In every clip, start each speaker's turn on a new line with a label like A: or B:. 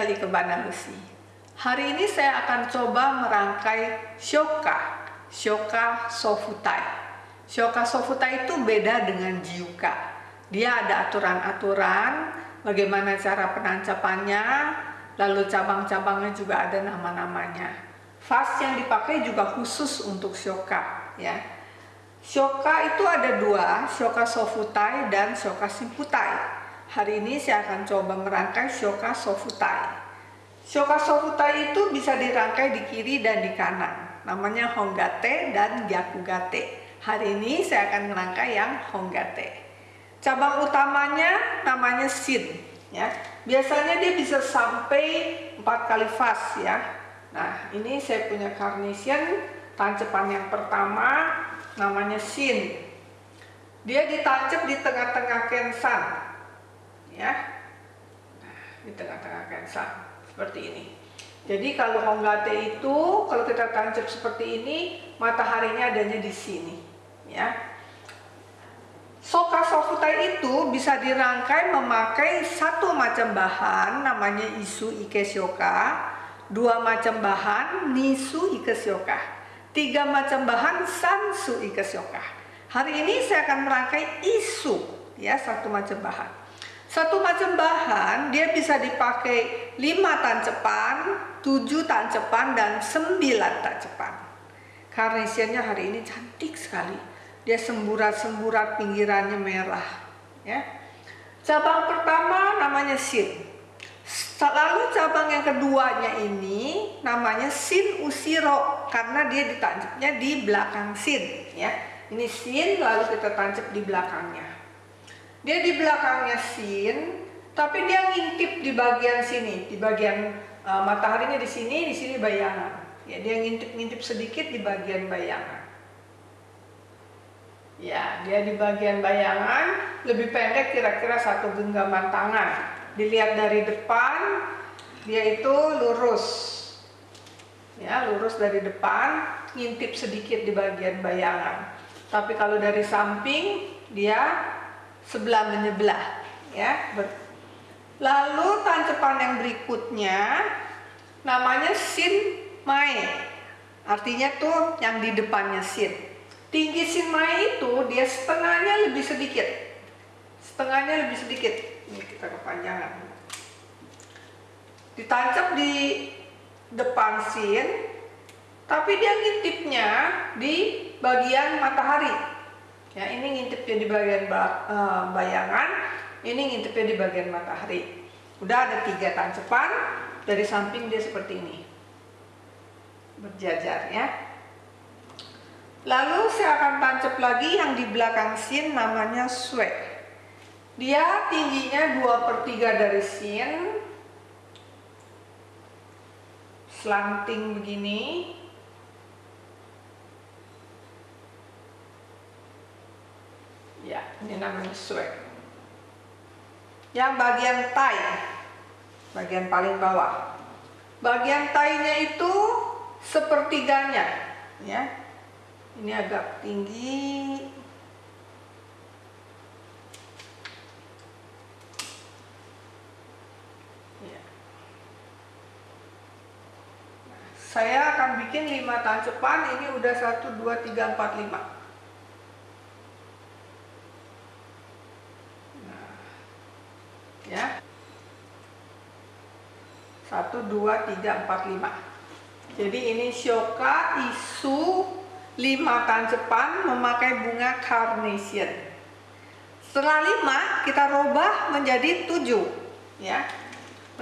A: channel Ikebana Lucy. Hari ini saya akan coba merangkai shoka, shoka sofutai. Shoka sofutai itu beda dengan jiuka. Dia ada aturan-aturan, bagaimana cara penancapannya, lalu cabang-cabangnya juga ada nama-namanya. Vas yang dipakai juga khusus untuk shoka, ya. Shoka itu ada dua, shoka sofutai dan shoka simputai. Hari ini saya akan coba merangkai shoka sofutai. Shoka sofutai itu bisa dirangkai di kiri dan di kanan. Namanya hongate dan gyakugate. Hari ini saya akan merangkai yang hongate. Cabang utamanya namanya sin. Ya, biasanya dia bisa sampai empat kali fas ya. Nah, ini saya punya carnation tancepan yang pertama namanya sin. Dia ditancap di tengah-tengah kensan ya nah, di tengah-tengah kensa seperti ini jadi kalau honggate itu kalau kita tancap seperti ini mataharinya adanya di sini ya Soka sofutai itu bisa dirangkai memakai satu macam bahan namanya isu ikesyoka, dua macam bahan nisu ikesyoka, tiga macam bahan sansu ikesyoka. Hari ini saya akan merangkai isu ya satu macam bahan. Satu macam bahan dia bisa dipakai 5 tancepan, 7 tancepan dan 9 tancepan. Carnationnya hari ini cantik sekali. Dia semburat-semburat pinggirannya merah, ya. Cabang pertama namanya sin. Lalu cabang yang keduanya ini namanya sin usiro karena dia ditancapnya di belakang sin, ya. Ini sin lalu kita tancap di belakangnya. Dia di belakangnya sin, tapi dia ngintip di bagian sini, di bagian uh, mataharinya di sini, di sini bayangan. Ya, dia ngintip-ngintip sedikit di bagian bayangan. Ya, dia di bagian bayangan lebih pendek kira-kira satu genggaman tangan. Dilihat dari depan, dia itu lurus. Ya, lurus dari depan, ngintip sedikit di bagian bayangan. Tapi kalau dari samping, dia sebelah menyebelah ya. Lalu tancepan yang berikutnya namanya sin mai artinya tuh yang di depannya sin. Tinggi sin mai itu dia setengahnya lebih sedikit. Setengahnya lebih sedikit. Ini kita kepanjangan. Ditancap di depan sin tapi dia ngintipnya di bagian matahari Ya, ini ngintipnya di bagian eh, bayangan, ini ngintipnya di bagian matahari. Udah ada tiga tancepan, dari samping dia seperti ini. Berjajar ya. Lalu saya akan tancap lagi yang di belakang sin namanya sweat. Dia tingginya 2 per 3 dari sin. Slanting begini. Ya, ini namanya swag. Yang bagian tai, bagian paling bawah. Bagian tainya itu sepertiganya, ya. Ini agak tinggi. Ya. Saya akan bikin 5 tancepan, ini udah 1, 2, 3, 4, 5 ya. Satu dua tiga empat lima. Jadi ini shoka isu lima tancepan memakai bunga carnation. Setelah lima kita rubah menjadi tujuh ya.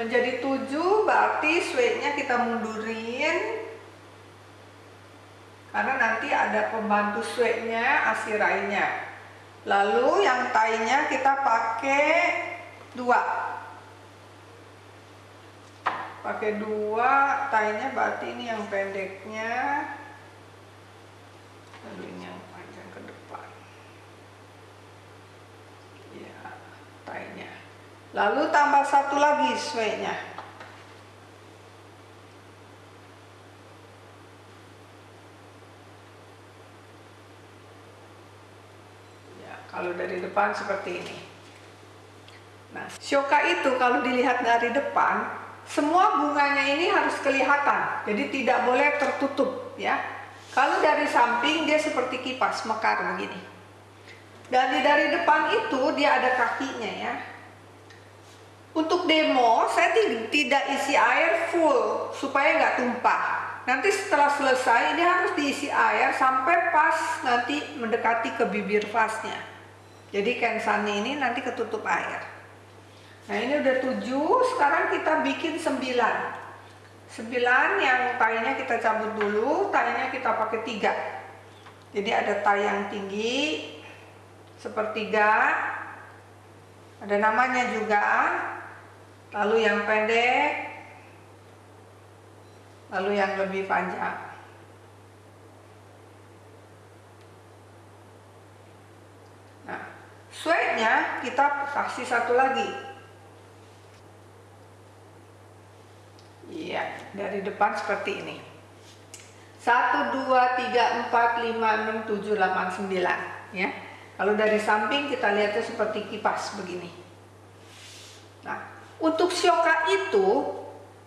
A: Menjadi tujuh berarti suetnya kita mundurin. Karena nanti ada pembantu suetnya asirainya. Lalu yang tainya kita pakai dua. Pakai dua tainya berarti ini yang pendeknya. Lalu ini yang panjang ke depan. Ya tainya. Lalu tambah satu lagi sway-nya ya kalau dari depan seperti ini Nah, shoka itu kalau dilihat dari depan semua bunganya ini harus kelihatan, jadi tidak boleh tertutup ya. Kalau dari samping dia seperti kipas mekar begini. Dan dari depan itu dia ada kakinya ya. Untuk demo saya tidak isi air full supaya nggak tumpah. Nanti setelah selesai ini harus diisi air sampai pas nanti mendekati ke bibir vasnya. Jadi kensani ini nanti ketutup air. Nah ini udah tujuh, sekarang kita bikin sembilan. Sembilan yang tayanya kita cabut dulu, tayanya kita pakai tiga. Jadi ada tay yang tinggi, sepertiga, ada namanya juga, lalu yang pendek, lalu yang lebih panjang. Nah, sweatnya kita kasih satu lagi. Dari depan seperti ini. 1, 2, 3, 4, 5, 6, 7, 8, 9 ya. Kalau dari samping kita lihatnya seperti kipas begini. Nah, untuk syoka itu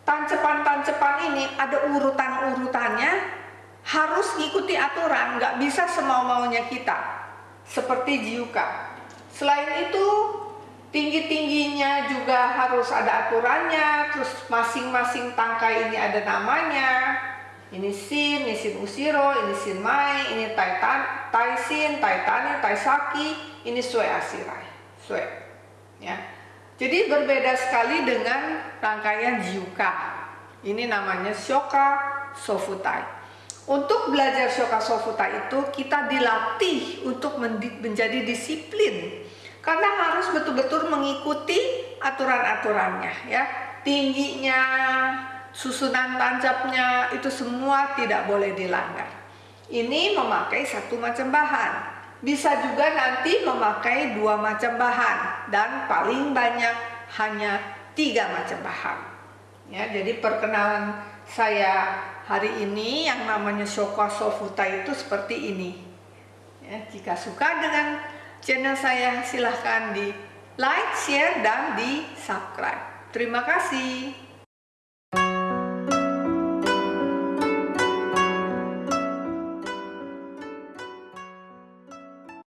A: tancepan-tancepan ini ada urutan-urutannya harus ngikuti aturan, nggak bisa semau-maunya kita seperti jiuka. Selain itu tinggi-tingginya juga harus ada aturannya terus masing-masing tangkai ini ada namanya ini sin, ini sin usiro, ini sin mai, ini taitan, taisin, taitani, taisaki, ini sue asirai, sue. Ya. Jadi berbeda sekali dengan rangkaian jiuka. Ini namanya shoka sofutai. Untuk belajar shoka sofutai itu kita dilatih untuk menjadi disiplin karena harus betul-betul mengikuti aturan-aturannya ya. Tingginya susunan tancapnya itu semua tidak boleh dilanggar. Ini memakai satu macam bahan. Bisa juga nanti memakai dua macam bahan dan paling banyak hanya tiga macam bahan. Ya jadi perkenalan saya hari ini yang namanya Shoko Sofuta itu seperti ini. Ya, jika suka dengan channel saya silahkan di like, share, dan di subscribe. Terima kasih.